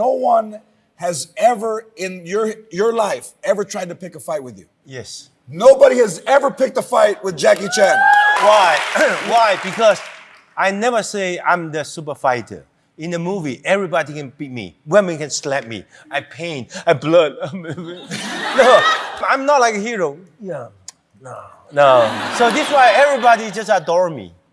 no one has ever in your your life ever tried to pick a fight with you. Yes. Nobody has ever picked a fight with Jackie Chan. Why? Why? Because I never say I'm the super fighter. In the movie, everybody can beat me. Women can slap me. I pain. I blood. no, I'm not like a hero. Yeah. No. No. So this why everybody just adore me.